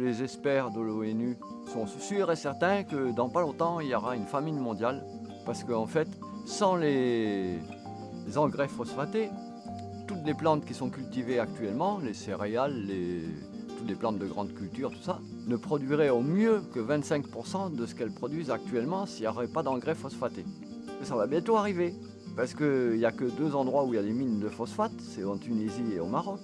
Les experts de l'ONU sont sûrs et certains que dans pas longtemps, il y aura une famine mondiale. Parce qu'en fait, sans les, engrais phosphatés, toutes les plantes qui sont cultivées actuellement, les céréales, toutes les plantes de grande culture, tout ça, ne produiraient au mieux que 25% de ce qu'elles produisent actuellement s'il n'y aurait pas d'engrais phosphatés. ça va bientôt arriver, parce qu'il n'y a que deux endroits où il y a des mines de phosphate, c'est en Tunisie et au Maroc,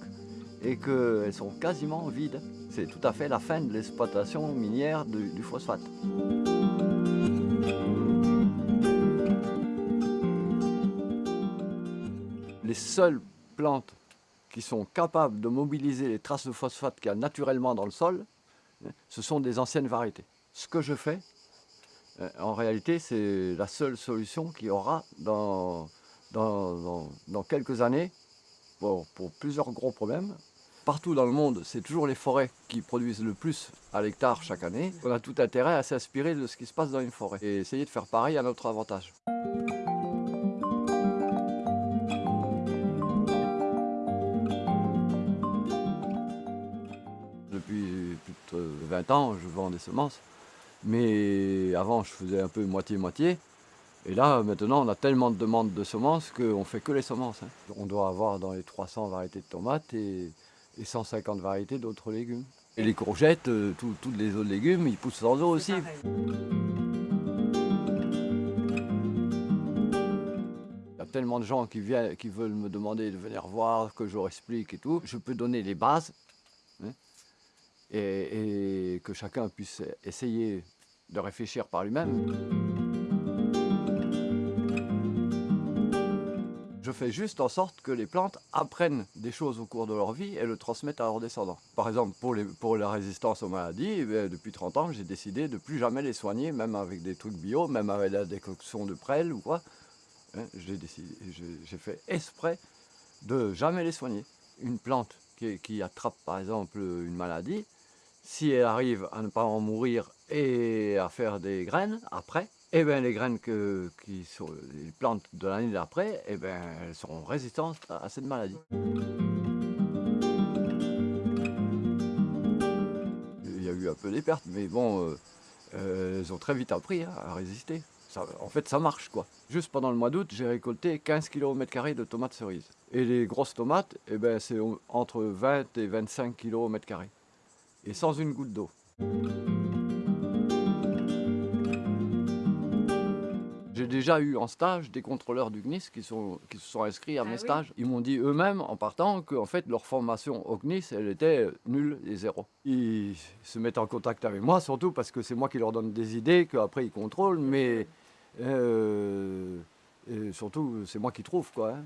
et qu'elles sont quasiment vides. C'est tout à fait la fin de l'exploitation minière du, phosphate. Les seules plantes qui sont capables de mobiliser les traces de phosphate qu'il y a naturellement dans le sol, hein, ce sont des anciennes variétés. Ce que je fais, euh, en réalité, c'est la seule solution qu'il y aura dans, dans, quelques années pour, plusieurs gros problèmes. Partout dans le monde, c'est toujours les forêts qui produisent le plus à l'hectare chaque année. On a tout intérêt à s'inspirer de ce qui se passe dans une forêt et essayer de faire pareil à notre avantage. Depuis plus de 20 ans, je vends des semences. Mais avant, je faisais un peu moitié-moitié. Et là, maintenant, on a tellement de demandes de semences qu'on ne fait que les semences. Hein. On doit avoir dans les 300 variétés de tomates et, 150 variétés d'autres légumes. Et les courgettes, euh, tous les autres légumes, ils poussent sans eau aussi. Il y a tellement de gens qui, viennent, qui veulent me demander de venir voir, que je leur explique et tout. Je peux donner les bases hein, et, et que chacun puisse essayer de réfléchir par lui-même. Je fais juste en sorte que les plantes apprennent des choses au cours de leur vie et le transmettent à leurs descendants. Par exemple, pour, la résistance aux maladies, eh depuis 30 ans, j'ai décidé de plus jamais les soigner, même avec des trucs bio, même avec la décoction de prêle ou quoi. Hein, j'ai fait exprès de jamais les soigner. Une plante qui attrape par exemple une maladie, si elle arrive à ne pas en mourir et à faire des graines après, eh bien, les graines qui sont les plantes de l'année d'après, eh bien, elles seront résistantes à, cette maladie. Il y a eu un peu des pertes, mais bon, euh, euh, elles ont très vite appris hein, à résister. en fait, ça marche quoi. Juste pendant le mois d'août, j'ai récolté 15 kg au de tomates cerises. Et les grosses tomates, eh ben, c'est entre 20 et 25 kg au. Et sans une goutte d'eau. Déjà eu en stage des contrôleurs du GNIS qui, sont, qui se sont inscrits à ah mes stages. Ils m'ont dit eux-mêmes, en partant, que fait, leur formation au GNIS, elle était nulle et zéro. Ils se mettent en contact avec moi, surtout parce que c'est moi qui leur donne des idées, qu'après ils contrôlent, mais euh, surtout, c'est moi qui trouve, quoi. Hein.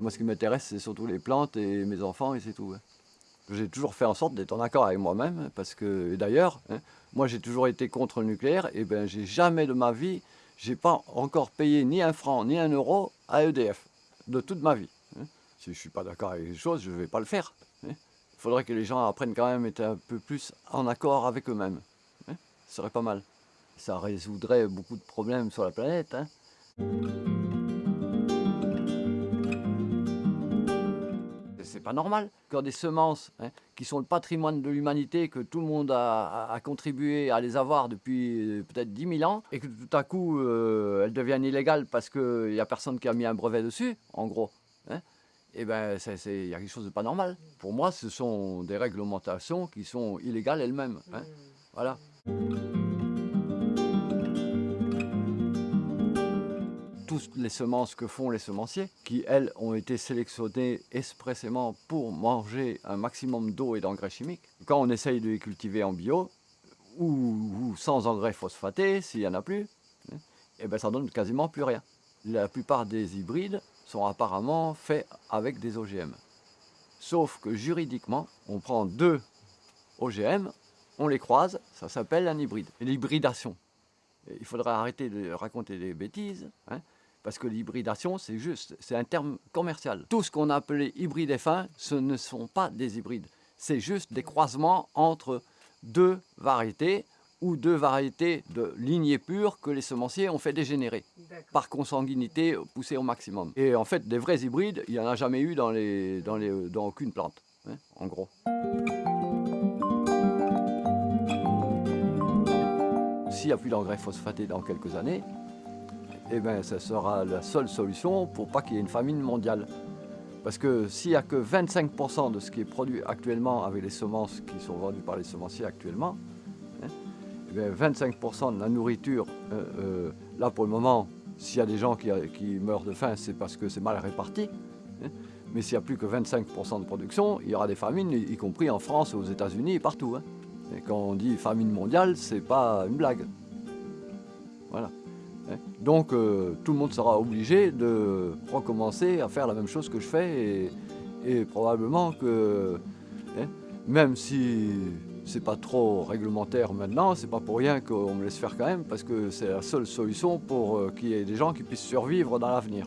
Moi, ce qui m'intéresse, c'est surtout les plantes et mes enfants, et c'est tout. Hein. J'ai toujours fait en sorte d'être en accord avec moi-même, parce que, d'ailleurs, hein, moi j'ai toujours été contre le nucléaire, et ben j'ai jamais de ma vie, j'ai pas encore payé ni un franc ni un euro à EDF, de toute ma vie. Hein. Si je suis pas d'accord avec les choses, je vais pas le faire. Hein. Il faudrait que les gens apprennent quand même à être un peu plus en accord avec eux-mêmes. Ce serait pas mal. Ça résoudrait beaucoup de problèmes sur la planète. C'est pas normal. Quand des semences hein, qui sont le patrimoine de l'humanité, que tout le monde a, contribué à les avoir depuis euh, peut-être 10 000 ans, et que tout à coup euh, elles deviennent illégales parce qu'il n'y a personne qui a mis un brevet dessus, en gros, hein, et eh ben il y a quelque chose de pas normal. Pour moi, ce sont des réglementations qui sont illégales elles-mêmes. Hein. Voilà. Les semences que font les semenciers, qui elles ont été sélectionnées expressément pour manger un maximum d'eau et d'engrais chimiques. Quand on essaye de les cultiver en bio, ou, sans engrais phosphatés, s'il n'y en a plus, eh ben ça donne quasiment plus rien. La plupart des hybrides sont apparemment faits avec des OGM. Sauf que juridiquement, on prend deux OGM, on les croise, ça s'appelle un hybride. L'hybridation. Il faudrait arrêter de raconter des bêtises. Hein. Parce que l'hybridation, c'est juste, c'est un terme commercial. Tout ce qu'on a appelé hybride F1, ce ne sont pas des hybrides. C'est juste des croisements entre deux variétés ou deux variétés de lignées pures que les semenciers ont fait dégénérer par consanguinité poussée au maximum. Et en fait, des vrais hybrides, il n'y en a jamais eu dans, les, dans, les, dans aucune plante, hein, en gros. S'il n'y a plus d'engrais phosphatés dans quelques années, eh ben, ça sera la seule solution pour pas qu'il y ait une famine mondiale. Parce que s'il n'y a que 25% de ce qui est produit actuellement avec les semences qui sont vendues par les semenciers actuellement, 25% hein, eh de la nourriture, euh, euh, là pour le moment, s'il y a des gens qui, meurent de faim, c'est parce que c'est mal réparti. Hein. mais s'il n'y a plus que 25% de production, il y aura des famines, y compris en France, aux États-Unis et partout. Hein. et quand on dit famine mondiale, c'est pas une blague. Voilà. Donc euh, tout le monde sera obligé de recommencer à faire la même chose que je fais et, probablement que hein, même si c'est pas trop réglementaire maintenant, c'est pas pour rien qu'on me laisse faire quand même parce que c'est la seule solution pour euh, qu'il y ait des gens qui puissent survivre dans l'avenir.